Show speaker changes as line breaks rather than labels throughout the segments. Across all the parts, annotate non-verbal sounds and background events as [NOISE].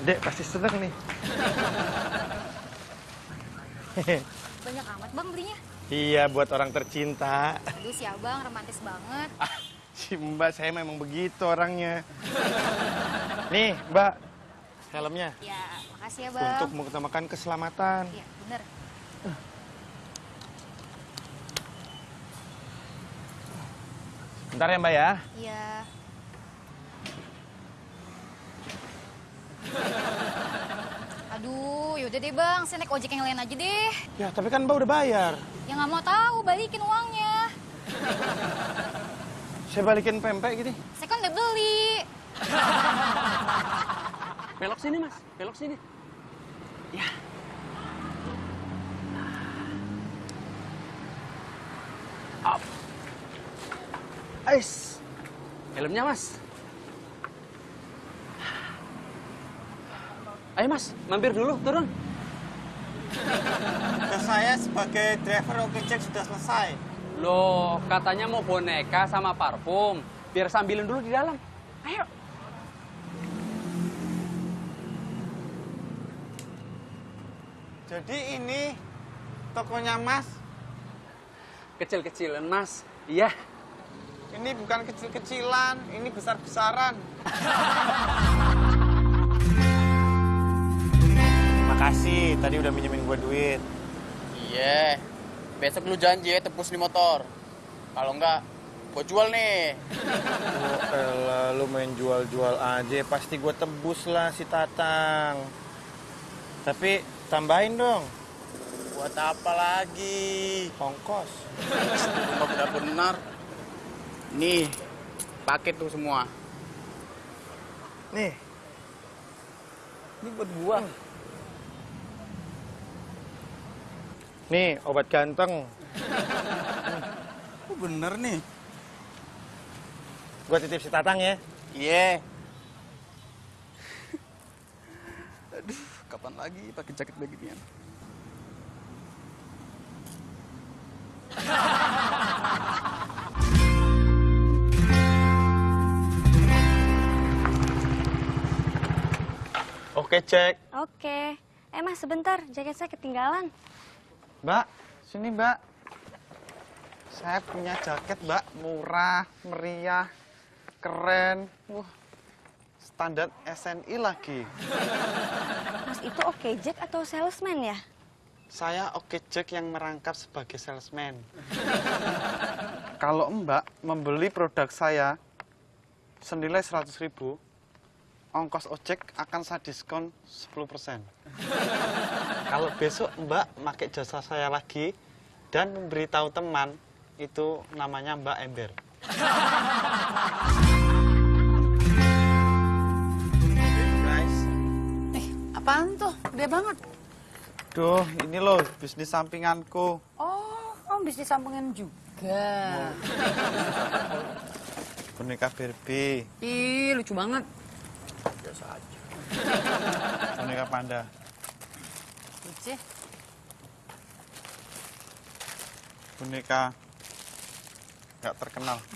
Dek pasti seneng nih.
Banyak amat bang belinya.
iya, buat orang tercinta.
Aduh si abang romantis banget.
Ah, si Mbak saya memang begitu orangnya. Nih, Mbak, helmnya.
Ya makasih ya bang.
Untuk mengutamakan keselamatan.
Iya bener.
Bentar ya, Mbak ya.
Iya. Aduh, yaudah deh bang, saya naik ojek yang lain aja deh.
Ya, tapi kan Mbak udah bayar.
Ya nggak mau tahu, balikin uangnya.
Saya balikin pempek gitu.
Saya kan udah beli.
Belok sini, Mas. Belok sini. Ya. Up. Ais. Helmnya, Mas. Ayo, Mas. Mampir dulu, turun.
Tugas saya sebagai driver oke cek sudah selesai.
Loh, katanya mau boneka sama parfum. Biar sambilin dulu di dalam. Ayo.
Jadi ini tokonya Mas.
Kecil-kecilan, Mas. Iya.
Ini bukan kecil-kecilan, ini besar-besaran. [LAUGHS]
Makasih, tadi udah minjemin gue duit.
Iya. Besok lu janji ya tebus nih motor. Kalau enggak, gua jual nih.
Oh, elah, lu main jual-jual aja, pasti gue tebus lah si Tatang. Tapi tambahin dong,
Buat apa lagi?
ongkos.
Cuma benar-benar. Nih, paket tuh semua.
Nih,
Ini buat gua.
Nih obat ganteng.
Oh, bener nih.
Gue titip si Tatang ya.
Iya. Aduh, kapan lagi pakai jaket beginian?
Oke, cek.
Oke. Eh mas sebentar, jaket saya ketinggalan.
Mbak, sini Mbak. Saya punya jaket Mbak, murah, meriah, keren. Wah, standar SNI lagi.
Mas itu oke Jack atau salesman ya?
Saya oke Jack yang merangkap sebagai salesman. Kalau Mbak membeli produk saya senilai 100 ribu, ongkos ojek akan saya diskon 10%. Kalau besok Mbak pakai jasa saya lagi dan memberitahu teman, itu namanya Mbak Ember. Guys,
Apaan tuh? Gede banget.
duh ini loh bisnis sampinganku.
Oh, kamu bisnis sampingan juga. [LAUGHS]
Boneka Barbie,
Ih, lucu banget.
boneka panda.
Lucu.
boneka nggak terkenal. [LAUGHS]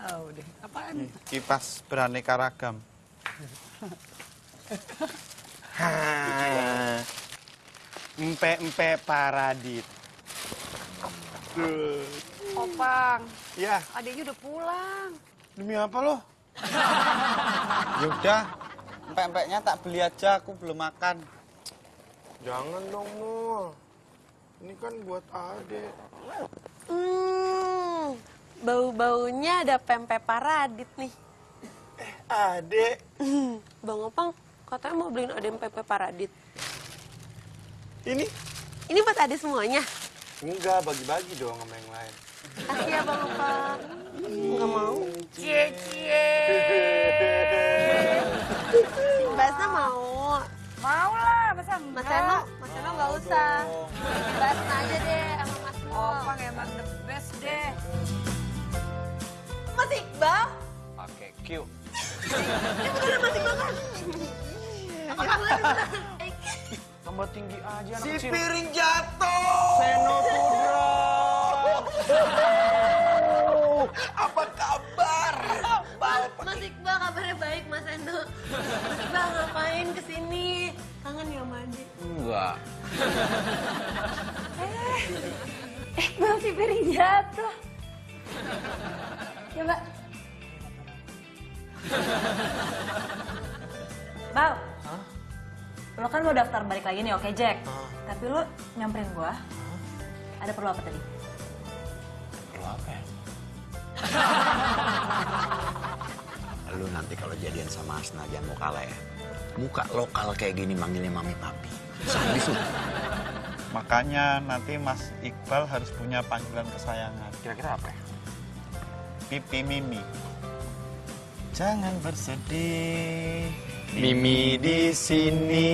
Oh, deh. Apaan?
Kipas beraneka ragam. [LAUGHS]
Empe-empe paradit.
Opang,
Ya,
adiknya udah pulang.
Demi apa lo? [LAUGHS]
yaudah. Empek-empeknya tak beli aja, aku belum makan.
Jangan dong, Mul. Ini kan buat adek.
Hmm, bau-baunya ada pempek paradit nih.
Adek.
Bang Opang, katanya mau beliin adem pempek paradit.
Ini?
Ini buat ade semuanya.
Enggak, bagi-bagi dong sama yang lain.
Kasih ya Bang Opang. Nggak mau. Mas Eno, Mas Eno nggak usah. Mbak Asna aja deh sama Mas Mo.
Opang emang the best deh.
Mas Iqbal?
Pakai Q.
Apa kabar?
Tambah tinggi aja anak
Si
kecil.
piring jatuh.
Seno Pudra.
Apa kabar?
Mas Iqbal kabarnya baik, Mas Bang, ngapain ke sini? Kangen ya mandi?
Enggak. [LAUGHS]
Eh, Bang, si piring jatuh. Ya, Mbak. [LAUGHS]
Bang, lo kan mau daftar balik lagi nih, oke Jack? Tapi lo nyamperin gua. Ada perlu apa tadi?
Lu nanti kalau jadian sama Asna jangan mau kalah ya. Muka lokal kayak gini manggilnya mami papi. Sadis lu.
Makanya nanti Mas Iqbal harus punya panggilan kesayangan.
Kira-kira apa ya?
Pipi Mimi. Jangan bersedih.
Mimi
di sini.